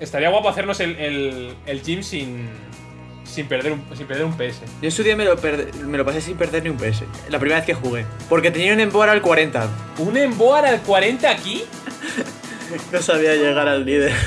Estaría guapo hacernos el, el, el gym sin, sin, perder un, sin perder un PS. Yo en su día me lo, perde- me lo pasé sin perder ni un PS. La primera vez que jugué. Porque tenía un Emboar al 40. ¿Un Emboar al 40 aquí? No sabía llegar al líder.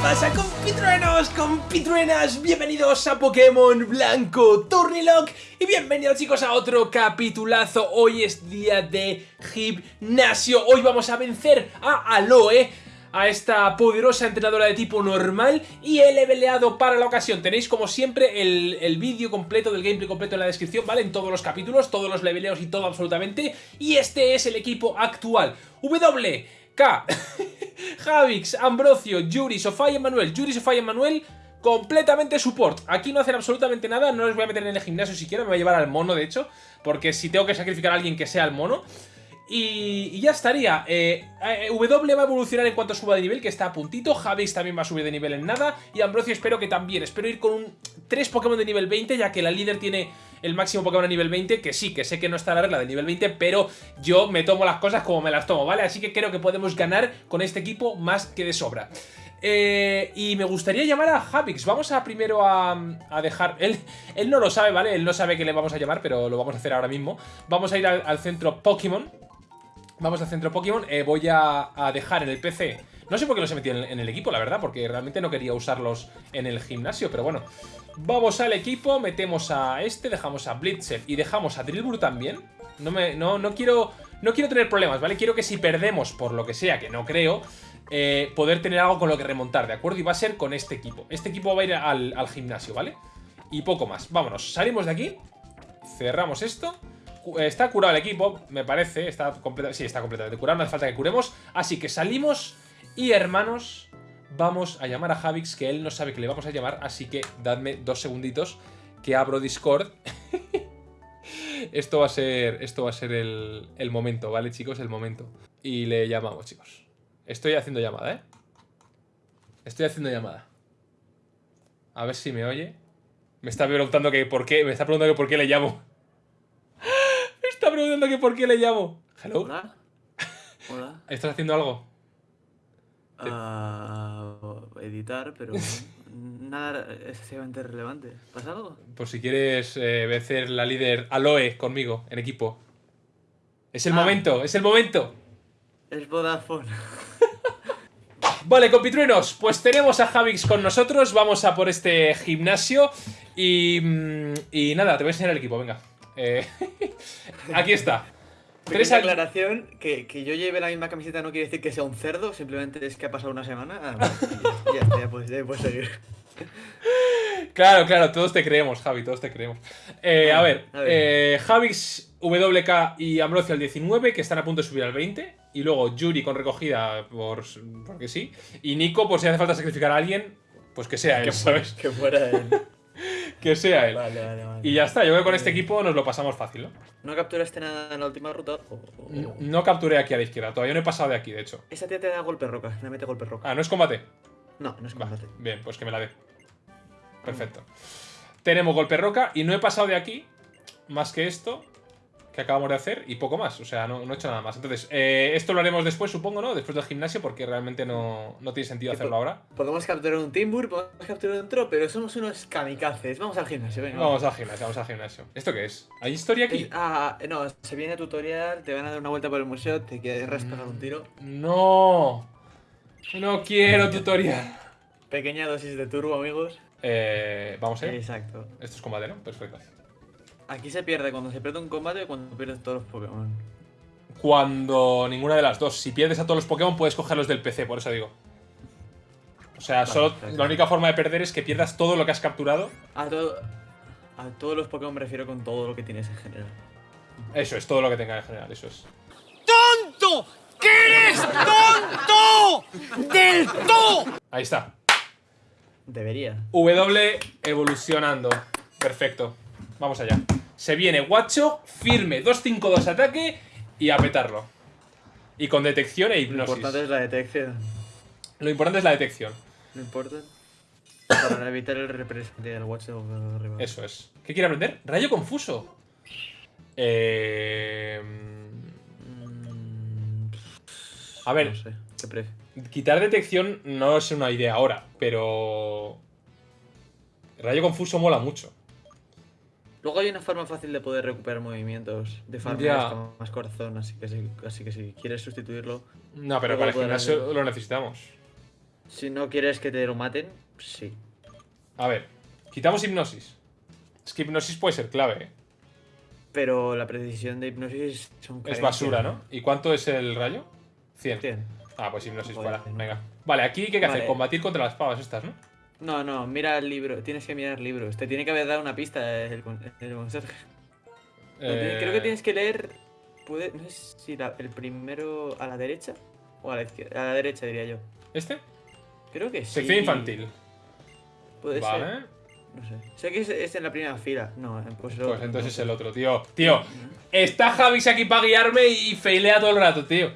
¿Qué pasa compitruenos, compitruenas? Bienvenidos a Pokémon Blanco Turnilock y bienvenidos chicos a otro capitulazo. Hoy es día de gimnasio. Hoy vamos a vencer a Aloe, a esta poderosa entrenadora de tipo normal y he leveleado para la ocasión. Tenéis como siempre el, el vídeo completo del gameplay completo en la descripción, ¿vale? En todos los capítulos, todos los leveleos y todo absolutamente. Y este es el equipo actual. W, K, Javix, Ambrosio, Yuri, Sofía y Manuel. Yuri, Sofía y Manuel completamente support. Aquí no hacen absolutamente nada, no les voy a meter en el gimnasio siquiera, me voy a llevar al mono de hecho, porque si tengo que sacrificar a alguien que sea el mono. Y, ya estaría. Eh, eh, w va a evolucionar en cuanto suba de nivel, que está a puntito. Javix también va a subir de nivel en nada. Y Ambrosio espero que también. Espero ir con un 3 Pokémon de nivel 20, ya que la líder tiene el máximo Pokémon a nivel 20. Que sí, que sé que no está la regla de nivel 20, pero yo me tomo las cosas como me las tomo, ¿vale? Así que creo que podemos ganar con este equipo más que de sobra. Eh, y me gustaría llamar a Javix. Vamos a primero a, a dejar... Él, él no lo sabe, ¿vale? Él no sabe que le vamos a llamar, pero lo vamos a hacer ahora mismo. Vamos a ir al centro Pokémon. Vamos al centro Pokémon. Eh, voy a, dejar en el PC... No sé por qué los he metido en, el equipo, la verdad, porque realmente no quería usarlos en el gimnasio, pero bueno. Vamos al equipo, metemos a este, dejamos a Blitzer y dejamos a Drillbur también. No, me, no, no, quiero, no quiero tener problemas, ¿vale? Quiero que si perdemos por lo que sea, que no creo, eh, poder tener algo con lo que remontar, ¿de acuerdo? Y va a ser con este equipo. Este equipo va a ir al, al gimnasio, ¿vale? Y poco más. Vámonos, salimos de aquí, cerramos esto. Eh, Está curado el equipo, me parece. Está sí, está completamente curado, no hace falta que curemos. Así que salimos y, hermanos, vamos a llamar a Javix, que él no sabe que le vamos a llamar. Así que dadme dos segunditos que abro Discord. esto va a ser, esto va a ser el, el momento, ¿vale, chicos? El momento. Y le llamamos, chicos. Estoy haciendo llamada, ¿eh? Estoy haciendo llamada. A ver si me oye. Me está preguntando que por qué. Me está preguntando que por qué le llamo. Preguntando que por qué le llamo. Hello. Hola. Hola. ¿Estás haciendo algo? Ah, editar, pero nada excesivamente relevante. ¿Pasa algo? Por si quieres eh, vencer la líder Aloe conmigo en equipo. Es el Ah. momento, es el momento. Es Vodafone. Vale, compitruenos, pues tenemos a Javix con nosotros. Vamos a por este gimnasio. Y, mm, y nada, te voy a enseñar el equipo, venga. Eh, aquí está. Tres aclaración, que, que yo lleve la misma camiseta no quiere decir que sea un cerdo, simplemente es que ha pasado una semana. Ah, ya, ya está, ya puedes, seguir. Claro, claro, todos te creemos, Javi, todos te creemos. Eh, a ver, A ver. eh, Javix, WK y Ambrosio al 19, que están a punto de subir al 20. Y luego Yuri con recogida, por, porque sí. Y Nico, por si hace falta sacrificar a alguien, pues que sea él, Que ¿sabes? fuera, que fuera él. Que sea él. Vale, vale, vale. Y ya está, yo creo que con este equipo nos lo pasamos fácil, ¿no? ¿No capturaste nada en la última ruta? O- o- No, no capturé aquí a la izquierda, todavía no he pasado de aquí, de hecho. Esa tía te da golpe roca, le mete golpe roca. Ah, ¿no es combate? No, no es Va, combate. bien, pues que me la dé. Perfecto. Tenemos golpe roca y no he pasado de aquí más que esto que acabamos de hacer y poco más. O sea, no, no he hecho nada más. Entonces, eh, esto lo haremos después, supongo, ¿no? Después del gimnasio, porque realmente no, no tiene sentido hacerlo ahora. Podemos capturar un Timbur, podemos capturar un Tro, pero somos unos kamikazes. Vamos al gimnasio, venga. Vamos al gimnasio, vamos al gimnasio. ¿Esto qué es? ¿Hay historia aquí? Es- ah, no, se viene tutorial, te van a dar una vuelta por el museo, te quieres pegar un tiro. No. No quiero tutorial. Pequeña dosis de turbo, amigos. Eh, vamos a ir. Exacto. Esto es combate, ¿no? Perfecto. Aquí se pierde cuando se pierde un combate y cuando pierdes todos los Pokémon. Cuando ninguna de las dos. Si pierdes a todos los Pokémon, puedes cogerlos del PC, por eso digo. O sea, Vale, solo, perfecto. la única forma de perder es que pierdas todo lo que has capturado. A, todo, a todos los Pokémon me refiero con todo lo que tienes en general. Eso es, todo lo que tenga en general, eso es. ¡Tonto! ¡Que eres tonto! ¡Del todo! Ahí está. Debería. W evolucionando. Perfecto. Vamos allá. Se viene Guacho, firme, 2-5-2 ataque y a petarlo. Y con detección e Lo hipnosis. importante es la detección. Lo importante es la detección. No importa. Para evitar el representante del de arriba. Eso es. ¿Qué quiere aprender? Rayo confuso. Eh... A ver. No sé. ¿Qué pref- Quitar detección no es una idea ahora, pero. Rayo confuso mola mucho. Luego hay una forma fácil de poder recuperar movimientos de farmear con más corazón, así que, si, así que si quieres sustituirlo, No, pero para el gimnasio lo necesitamos. si no quieres que te lo maten, sí. A ver, quitamos hipnosis. Es que hipnosis puede ser clave, ¿eh? Pero la precisión de hipnosis son Es basura, ¿no? ¿Y cuánto es el rayo? 100. 100. Ah, pues hipnosis no. Venga. Vale, aquí ¿qué hay que hacer? Combatir contra las pavas estas, ¿no? No, no, mira el libro, tienes que mirar libros. Te tiene que haber dado una pista el, el conserje. Eh, Creo que tienes que leer. Puede, no sé si la- el primero a la derecha o a la izquierda. A la derecha diría yo. ¿Este? Creo que sí. Sección infantil. Puede Vale. ser. No sé. Sé que es, es en la primera fila. No, pues, lo- Pues entonces no es el otro, tío. Tío, está Javis aquí para guiarme y failea todo el rato, tío.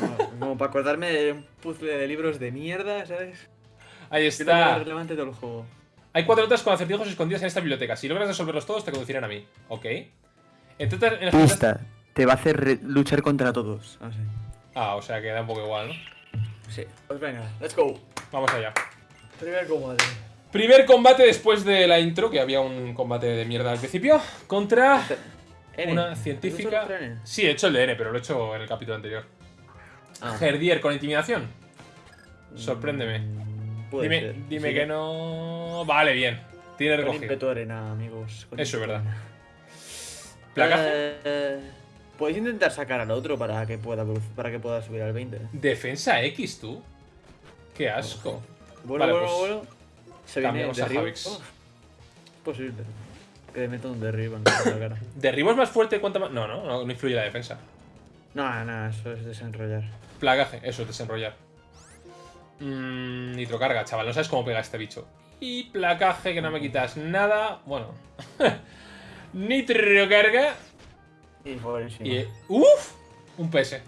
No, como para acordarme de un puzzle de libros de mierda, ¿sabes? Ahí está. relevante todo el juego. Hay cuatro notas con acertijos escondidas en esta biblioteca. Si logras resolverlos todos, te conducirán a mí. Ok. Entonces, en notas- Pista. Te va a hacer luchar contra todos. Ah, sí. Ah, o sea que da un poco igual, ¿no? Sí. Pues venga, let's go. Vamos allá. Primer combate. Primer combate después de la intro, que había un combate de mierda al principio, contra N. una ¿Has hecho científica. N? Sí, he hecho el de N, pero lo he hecho en el capítulo anterior. Ah. Herdier con intimidación. Sorpréndeme. Puede Dime, ser. dime Sí, que no. Vale, bien. Tiene Con recogido. ímpetu arena, amigos. con Eso es verdad. Placaje. Eh, Podéis intentar sacar al otro para que pueda para que pueda subir al 20. Defensa X, tú. Qué asco. Bueno, Vale, bueno, pues, bueno. Se viene cambiamos a. Javix. Oh, posible. Que le meta un derribo en la cara. ¿Derribo es más fuerte cuanto más.? No, no, no, no influye la defensa. No, no, eso es desenrollar. Plagaje, eso es desenrollar. Mm, nitrocarga, chaval, no sabes cómo pega este bicho. Y placaje, que no me quitas nada. Bueno. nitrocarga. Y por. Y. ¡Uf! Un PS.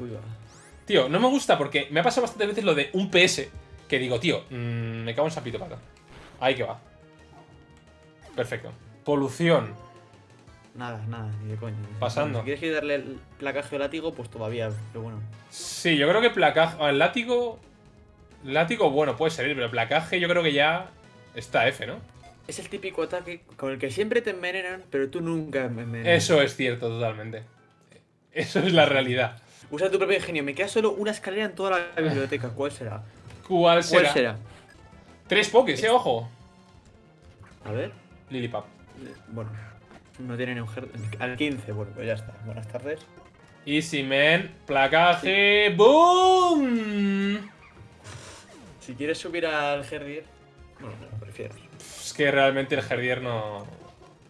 Tío, no me gusta porque me ha pasado bastantes veces lo de un PS. Que digo, tío, mm, me cago en sapito pata. Ahí que va. Perfecto. Polución. Nada, nada, ni de coña. Pasando. Si quieres que darle el placaje o látigo, pues todavía, pero bueno. Sí, yo creo que placaje. El látigo. Látigo, bueno, puede servir, pero placaje yo creo que ya está F, ¿no? Es el típico ataque con el que siempre te envenenan, pero tú nunca me envenenas. Eso es cierto, totalmente. Eso es la realidad. Usa tu propio ingenio. Me queda solo una escalera en toda la biblioteca. ¿Cuál será? ¿Cuál será? ¿Cuál será? Tres pokés, eh, ojo. A ver. Lilipap. Bueno, no tiene ni un Al 15, bueno, pues ya está. Buenas tardes. Easy man. Placaje. ¡Boom! Si quieres subir al Herdier, bueno, no, prefiero. Es que realmente el Herdier no.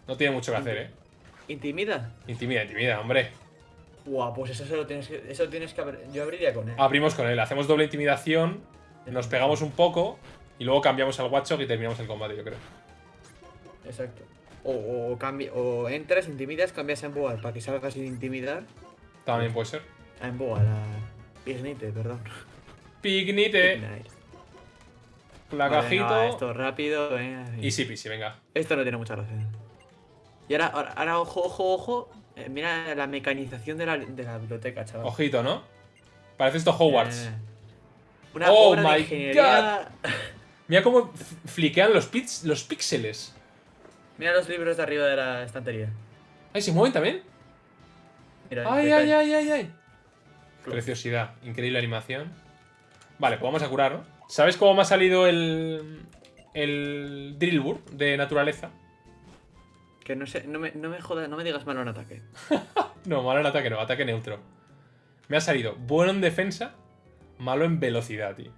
No tiene mucho que hacer, eh. ¿Intimida? Intimida, intimida, hombre. Guau, pues eso se lo tienes que. Eso tienes que abrir. Yo abriría con él. Abrimos con él, hacemos doble intimidación, nos pegamos un poco y luego cambiamos al Watchog y terminamos el combate, yo creo. Exacto. O, o, o entras, intimidas, cambias a Emboar para que salgas sin intimidar. También puede ser. A Emboar, a. Ignite, perdón. Pignite, Ignite. Placajito. Vale, esto rápido, venga. Easy peasy, venga. Esto no tiene mucha gracia. Y ahora, ahora, ahora, ojo, ojo, ojo. eh, mira la mecanización de la, de la biblioteca, chaval. Ojito, ¿no? Parece esto Hogwarts. Eh, una Oh obra my de ingeniería. Mira cómo fliquean los, pix- los píxeles. Mira los libros de arriba de la estantería. Ay, ¿se mueven también? Mira, Ay, ay, ay, ay, ay. Preciosidad. Increíble animación. Vale, pues vamos a curar, ¿no? ¿Sabes cómo me ha salido el. el Drillbur de naturaleza? Que no sé, no me, no me jodas, no me digas malo en ataque. No, malo en ataque, no, ataque neutro. Me ha salido bueno en defensa, malo en velocidad, tío.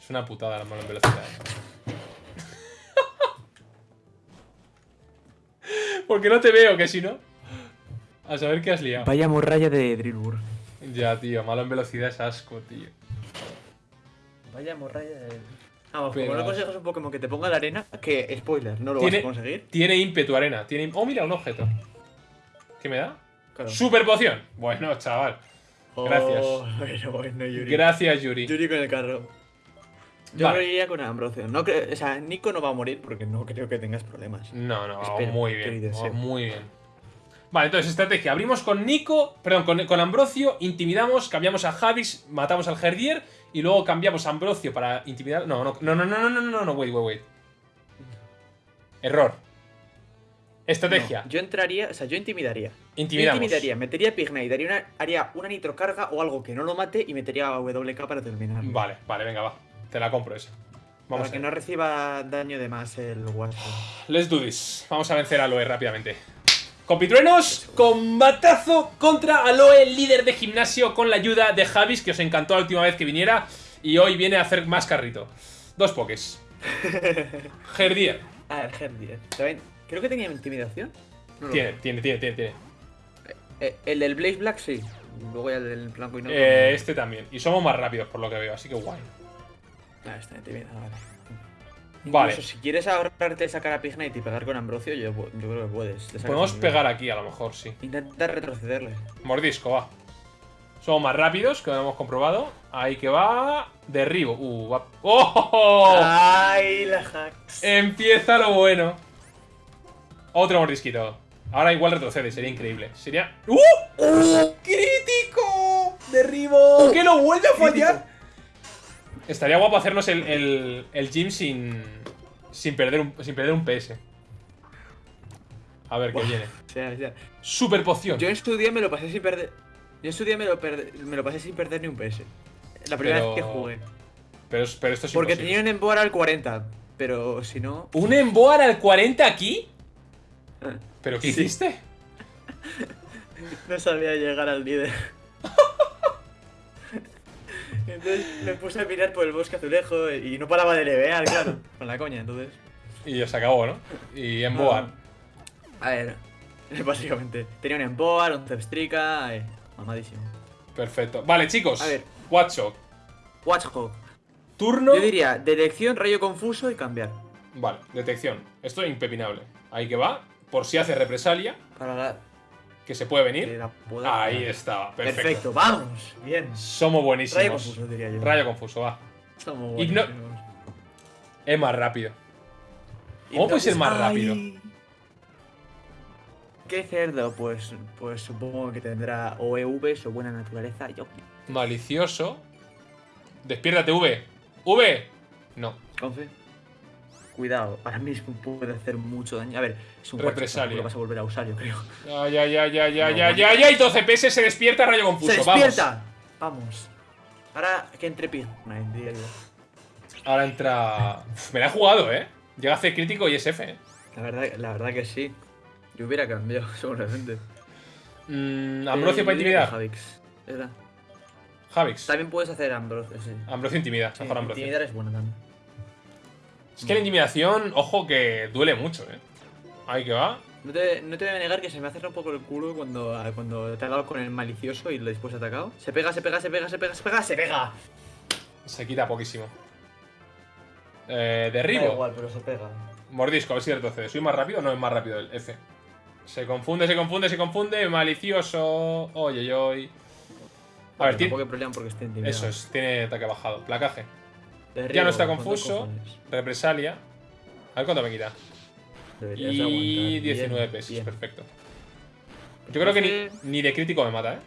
Es una putada la malo en velocidad. Porque no te veo, que si no. A saber qué has liado. Vaya morralla de Drillbur. Ya, tío, malo en velocidad es asco, tío. Vaya morralla de. Vamos, Pero- como no consegues un Pokémon que te ponga la arena, que spoiler, no lo Tiene- vas a conseguir. Tiene ímpetu arena. Tiene... Oh, mira, un objeto. ¿Qué me da? Claro. Super poción. Bueno, chaval. Gracias. Oh, bueno, bueno, Yuri. Gracias, Yuri. Yuri con el carro. Yo Vale. iría con Ambrosio. No creo, o sea, Nico no va a morir porque no creo que tengas problemas. No, no, Espero, muy bien. muy bien. Vale, entonces, estrategia. Abrimos con Nico, perdón, con, con Ambrosio, intimidamos, cambiamos a Javis, matamos al Herdier y luego cambiamos pues, a Ambrosio para intimidar... No, no, no, no, no, no, no, no, no wait, wait, wait. Error. Estrategia. No, yo entraría, o sea, yo intimidaría. Intimidamos. Intimidaría, metería a Pignay, daría una, haría una nitrocarga o algo que no lo mate y metería a WK para terminar. Vale, vale, venga, va. Te la compro esa. Vamos para que no reciba daño de más el Watcher. Let's do this. Vamos a vencer a Loe rápidamente. Compitruenos, combatazo contra Aloe, líder de gimnasio, con la ayuda de Javis, que os encantó la última vez que viniera. Y hoy viene a hacer más carrito. Dos pokés. Herdier. Ah, el Herdier. También, creo que tenía intimidación. No Tiene, tiene, tiene, tiene, tiene. Eh, El del Blaze Black sí. Luego ya el del blanco y negro. Eh, este también. Y somos más rápidos por lo que veo, así que guay. Ah, está intimidado, vale. Vale. Incluso si quieres ahorrarte sacar a Pignite y pegar con Ambrosio, yo, yo creo que puedes. Podemos pegar aquí a lo mejor, sí. Intenta retrocederle. Mordisco, va. Somos más rápidos, que lo hemos comprobado. Ahí que va. Derribo. Uh, va. ¡Oh! ¡Ay, la hacks! Empieza lo bueno. Otro mordisquito. Ahora igual retrocede, sería increíble. Sería. ¡Uh! ¡Uh! ¡Crítico! ¡Derribo! ¡Que lo vuelve a fallar! Estaría guapo hacernos el, el, el gym sin. Sin perder un, sin perder un PS. A ver qué viene. O sea, o sea, Super poción. Yo en su día me lo pasé sin perder. Yo en su día me lo, me lo pasé sin perder ni un PS. La primera Pero- vez que jugué. Pero, pero esto es Porque imposible. tenía un Emboar al 40. Pero si no. ¿Un Emboar al 40 aquí? ¿Pero qué Sí. hiciste? No sabía llegar al líder. Entonces me puse a mirar por el bosque azulejo y no paraba de levear, claro. Con la coña, entonces. Y ya se acabó, ¿no? Y Emboar. A ver, básicamente. Tenía un Emboar, un Zepstrika. Eh, mamadísimo. Perfecto. Vale, chicos. A ver. Watchog. Watchhawk. Turno. Yo diría detección, rayo confuso y cambiar. Vale, detección. Esto es impepinable. Ahí que va. Por si hace represalia, Para la. Que se puede venir. Ahí está. Perfecto. Perfecto, vamos. Bien. Somos buenísimos. Rayo confuso, diría yo. Rayo confuso, va. Somos Igno- buenísimos. Es más rápido. ¿Cómo puede ser más rápido? Ay. ¿Qué cerdo? Pues, pues supongo que tendrá o EVs o buena naturaleza. Yo, Malicioso. Despiértate, V. V. No. confe. Cuidado, ahora mismo puede hacer mucho daño. A ver, es un Represalia. lo vas a volver a usar, yo creo. Ya, ya, ya, ya, No, ya, bueno. ya, ya. Y 12 PS se despierta, rayo confuso. ¡Se despierta! Vamos. Ahora que entre Pigmite, diría yo. Ahora entra. Me la he jugado, eh. Llega a hacer crítico y es F. eh. La verdad, la verdad que sí. Yo hubiera cambiado, seguramente. Mm, Ambrosio Eh, para yo diría intimidar. Javix. Era. Javix. También puedes hacer Ambrosio, sí. Ambrosio intimida. Sí, Ambrosio. Intimidar es bueno también. Es que la intimidación, ojo que duele mucho, eh. Ahí que va. No te, no te voy a negar que se me hace un poco el culo cuando, ah, cuando te ha dado con el malicioso y después ha atacado. Se pega, se pega, se pega, se pega, se pega, se pega. Se quita poquísimo. Eh, Da derribo. igual, pero se pega. Mordisco, a ver si retrocede. ¿Soy más rápido o no es más rápido el F? Se confunde, se confunde, se confunde. Malicioso. Oye, oye. A ver, tiene... Problema porque esté intimidado. Eso es, tiene ataque bajado. Placaje. Derribo, Ya no está ¿cuántos confuso. Represalia. A ver cuánto me quita. Deberías de Y aguantar. 19 Bien, pesos, bien. perfecto. Yo creo que ni, ni de crítico me mata, ¿eh?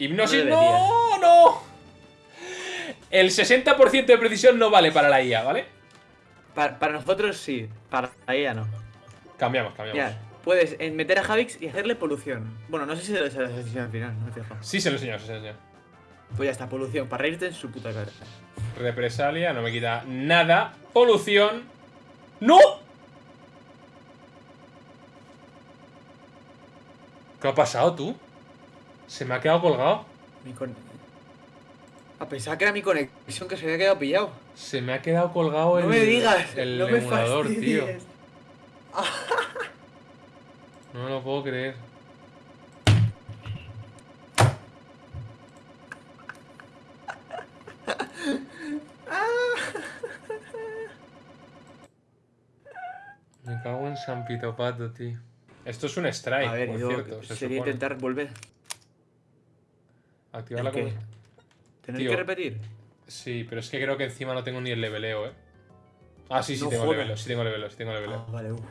Hipnosis, No no, no. El 60% de precisión no vale para la IA, ¿vale? Para, para nosotros sí, para ella no. Cambiamos, cambiamos. Mira, puedes eh, meter a Javix y hacerle polución. Bueno, no sé si se lo se lo decisión al final, no. Sí, se lo enseño, se lo enseño. Pues ya está, polución, para reírte en su puta cara. Represalia, no me quita nada. Polución. ¡No! ¿Qué ha pasado tú? Se me ha quedado colgado. A pesar que era mi conexión que se había quedado pillado. Se me ha quedado colgado No el, me digas, el no me emulador, tío. No me lo puedo creer. San Pito Pato, tío. Esto es un strike, A ver, por yo cierto. Se sería supone. intentar volver. Activar ¿El la cosa. ¿Tener Tío. que repetir? Sí, pero es que creo que encima no tengo ni el leveleo, eh. Ah, sí, sí No tengo jodas. leveleo, sí tengo leveleo, sí tengo leveleo. Ah, vale, uff.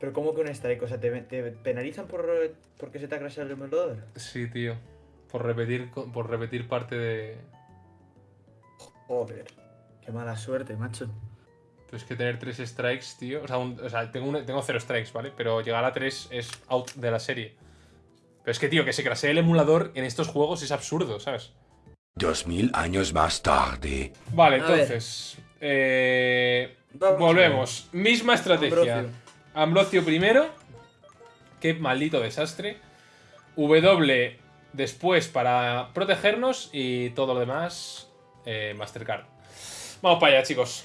Pero ¿cómo que un strike? O sea, ¿te, te penalizan por porque se te ha crasheado el emulador? Sí, tío. Por repetir, por repetir parte de... Joder. Qué mala suerte, macho. Pues que tener tres strikes, tío. O sea, un- o sea, tengo, un- tengo cero strikes, ¿vale? Pero llegar a tres es out de la serie. Pero es que, tío, que se crasee el emulador en estos juegos es absurdo, ¿sabes? Dos mil años más tarde. Vale, A entonces. eh, volvemos. Misma estrategia. Ambrosio. Ambrosio primero. Qué maldito desastre. W después para protegernos. Y todo lo demás. eh, Mastercard. Vamos para allá, chicos.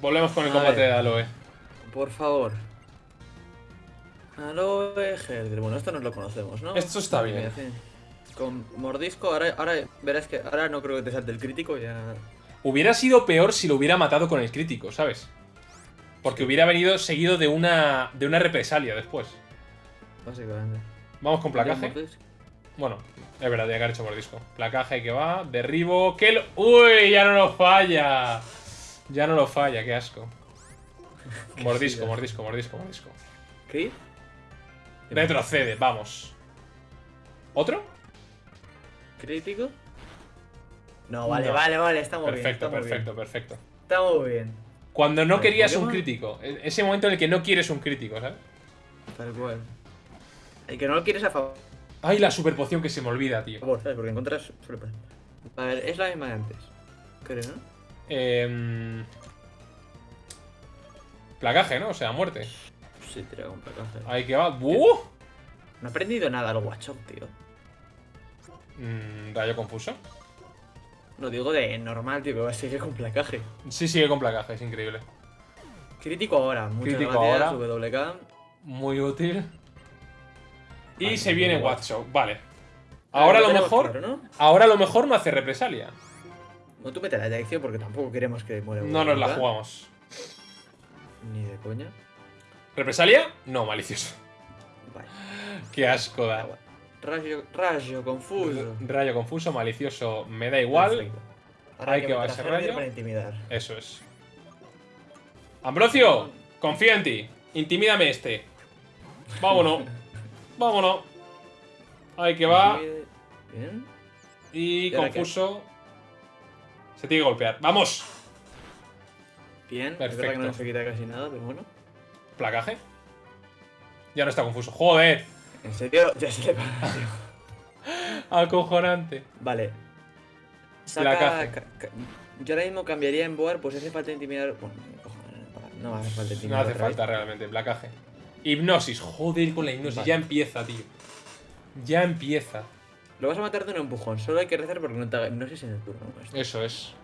Volvemos con el A combate ver. de Aloe. Por favor. Aloe Herder. Bueno, esto no lo conocemos, ¿no? Esto está bien. Con mordisco, ahora, ahora verás que ahora no creo que te salte el crítico, ya. Hubiera sido peor si lo hubiera matado con el crítico, ¿sabes? Porque hubiera venido seguido de una, de una represalia después. Básicamente. Vamos con placaje. Bueno, es verdad, ya que ha hecho mordisco. Placaje que va, derribo. ¡Que lo... ¡Uy! Ya no lo falla. Ya no lo falla, qué asco. Mordisco, mordisco, mordisco, mordisco. ¿Qué? Retrocede, vamos. ¿Otro? ¿Crítico? No, vale, No. vale, vale, estamos bien. Perfecto, estamos perfecto, Bien. perfecto. Estamos bien. Cuando no querías un crítico. e- Ese momento en el que no quieres un crítico, ¿sabes? Tal cual. El que no lo quieres a favor, Ay, la super poción que se me olvida, tío. ¿sabes? Porque encuentras. A ver, es la misma de antes. Creo, ¿no? Em, Placaje, ¿no? O sea, muerte. Sí, tira con placaje. Ahí que va. ¡Uh! No he aprendido nada al Watchok, tío. Mm, rayo confuso. Lo digo de normal, tío, a seguir con placaje. Sí, sigue con placaje, es increíble. Crítico ahora, muchas Crítico gracias, ahora. WK. Muy útil. Y se viene. Watchok, vale. Ahora a lo mejor. claro, ¿no? Ahora a lo mejor no hace represalia. No, tú mete la dirección porque tampoco queremos que muera No nos la jugamos. Ni de coña. ¿Represalia? No, malicioso. Vale. Qué asco da. Rayo, rayo, confuso. Rayo confuso, malicioso, me da igual. Perfecto. Ahora Ahí hay que ese Herder rayo. para intimidar. Eso es. Ambrosio, confío en ti. Intimídame este. Vámonos. Vámonos. Ahí que va. Bien. Y confuso. Se tiene que golpear. ¡Vamos! Bien. Es verdad que Perfecto. no se quita casi nada, pero bueno. Placaje. Ya no está confuso. ¡Joder! En serio, ya se le tío. Acojonante. Vale. Placaje. Saca. ca- ca- Yo ahora mismo cambiaría en Boar, pues hace falta intimidar. Bueno, no hace falta No intimidar. hace otra vez. falta realmente. Placaje. Hipnosis. Joder con la hipnosis. Vale. Ya empieza, tío. Ya empieza. Lo vas a matar de un empujón, solo hay que rezar porque no te haga hipnosis en el turno. Esto. Eso es.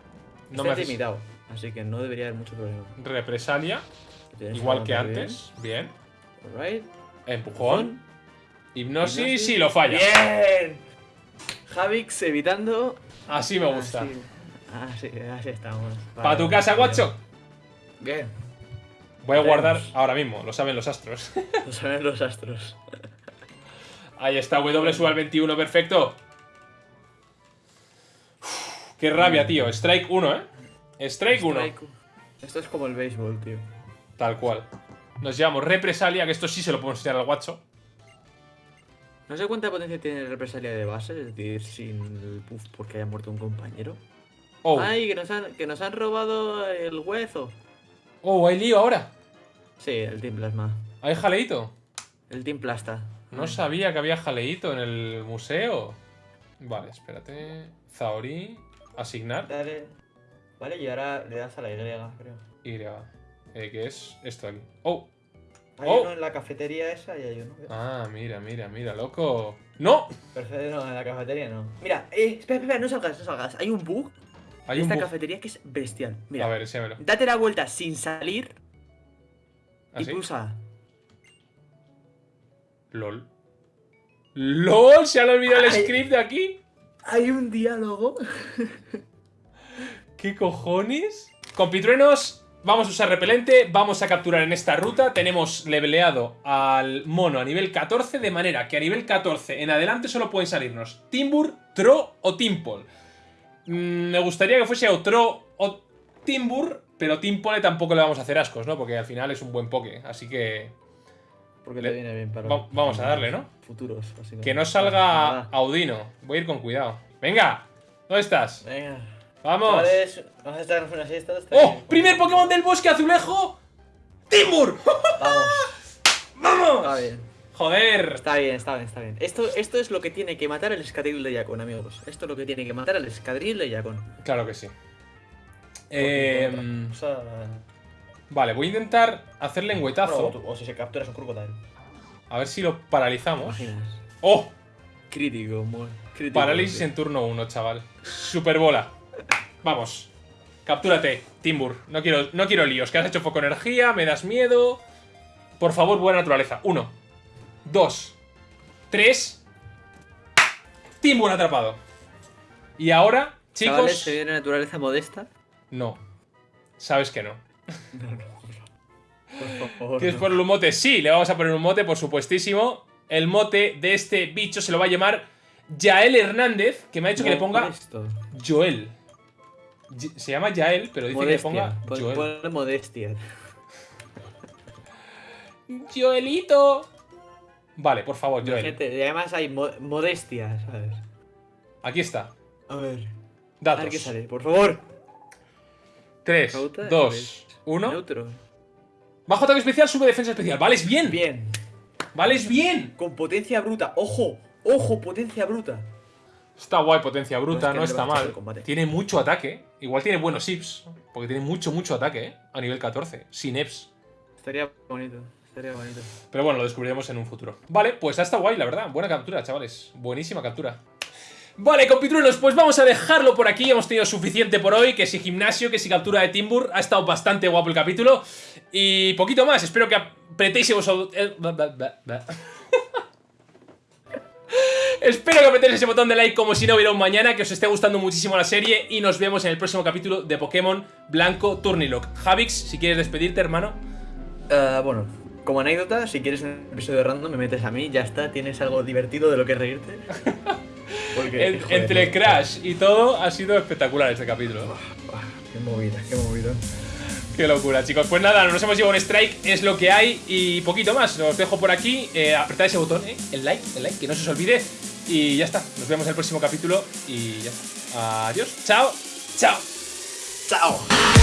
No Está me haces intimidado, así que no debería haber mucho problema. represalia. Igual que antes. Bien. bien. Alright. Empujón. Hipnosis. Hipnosis. Sí, lo falla. ¡Bien! Javix evitando. Así me gusta. Así, así, así estamos. Para Vale, tu casa, guacho. Bien. Voy a guardar ahora mismo. Lo saben los astros. Lo saben los astros. Ahí está, W sube al 21, perfecto. Uf, qué rabia, tío. Strike 1, ¿eh? Strike 1. Strike. Esto es como el béisbol, tío. Tal cual. Nos llevamos represalia, que esto sí se lo podemos enseñar al guacho. No sé cuánta potencia tiene represalia de base, es decir, sin el puff porque haya muerto un compañero. Oh, ¡Ay, que nos, han, que nos han robado el hueso! oh, hay lío ahora. Sí, el Team Plasma. Hay jaleito. El Team Plasta. No sabía que había jaleito en el museo. Vale, espérate. Zaori. Asignar. Dale. Vale, y ahora le das a la Y, creo. Y. Eh, ¿Qué es esto aquí? Oh. Hay Oh. uno en la cafetería esa y hay uno. Ah, mira, mira, mira, loco. ¡No! Perfecto, no, en la cafetería no. Mira, eh, espera, espera, no salgas, no salgas. Hay un bug Hay en un esta bug. cafetería que es bestial. Mira, A ver, enséñamelo. date la vuelta sin salir y ¿Así? pulsa. LOL. ¡LOL! ¿Se han olvidado el script de aquí? Hay un diálogo. ¿Qué cojones? Compitruenos, vamos a usar repelente, vamos a capturar en esta ruta. Tenemos leveleado al mono a nivel 14, de manera que a nivel 14 en adelante solo pueden salirnos Timbur, Tro o Timpol. Mm, me gustaría que fuese o Tro o Timbur, pero Timpole tampoco le vamos a hacer ascos, ¿no? Porque al final es un buen poke, así que... Porque Le- le viene bien para. Va- vamos a darle, ¿no? Futuros, básicamente. Que no salga Audino. Voy a ir con cuidado. Venga, ¿dónde estás? Venga. Vamos. Vamos a estar una siesta. está ¡Oh! bien. ¡Primer Pokémon del bosque azulejo! ¡Timbur! Vamos. ¡Vamos! Está bien. Joder. Está bien, está bien, está bien. Esto, esto es lo que tiene que matar al escadril de Yakon, amigos. Esto es lo que tiene que matar al escadril de Yakon. Claro que sí. Eh, O sea, vale, voy a intentar hacerle bueno, o, o si se capturas un crocodile. A ver si lo ¿Te paralizamos. imaginas? ¡Oh! Crítico, muy crítico. Parálisis en turno 1, chaval. Superbola. Vamos. Captúrate, Timbur. No quiero, no quiero líos. Que has hecho foco energía, me das miedo. Por favor, buena naturaleza. Uno. Dos. Tres. Timbur atrapado. Y ahora, chicos. se viene naturaleza modesta. No. Sabes que no. Por favor. ¿Quieres no. ponerle un mote? Sí, le vamos a poner un mote, por supuestísimo. El mote de este bicho se lo va a llamar Yael Hernández, que me ha dicho que le ponga. Joel. Se llama Yael, pero dice que le Modestia. ponga Pon- Joel. ponle modestia. Joelito. Vale, por favor, Joel. Gente, además hay mo- modestia, ¿sabes? Aquí está. A ver. A ver qué Datos. sale, por favor. 3, Cauta, 2, 1. Neutro. Bajo ataque especial, sube defensa especial. Vales bien. Bien. Vales bien. Con potencia bruta. Ojo. Ojo, potencia bruta. Está guay, potencia bruta, No, es que no no le está mal. Tiene mucho ataque. Igual tiene buenos IPs. Porque tiene mucho, mucho ataque, ¿eh? A nivel 14. Sin EPs. Estaría bonito. Estaría bonito. Pero bueno, lo descubriremos en un futuro. Vale, pues está guay, la verdad. Buena captura, chavales. Buenísima captura. Vale, compitruenos, pues vamos a dejarlo por aquí. Hemos tenido suficiente por hoy. Que si gimnasio, que si captura de Timbur. Ha estado bastante guapo el capítulo. Y poquito más. Espero que apretéis ese botón. ba- ba. Espero que apretéis ese botón de like como si no hubiera un mañana. Que os esté gustando muchísimo la serie. Y nos vemos en el próximo capítulo de Pokémon Blanco Turnilock. Javix, si quieres despedirte, hermano. Ah, bueno, como anécdota, si quieres un episodio random, me metes a mí, ya está, tienes algo divertido de lo que reírte. Porque, En- joder, entre. Crash y todo ha sido espectacular este capítulo. Qué movida, qué movida. Qué locura, chicos. Pues nada, nos hemos llevado un strike, es lo que hay y poquito más. Os dejo por aquí. Eh, apretad ese botón, ¿eh? El like, el like, que no se os olvide. Y ya está. Nos vemos en el próximo capítulo y ya está. Adiós. Chao. Chao. ¡Chao!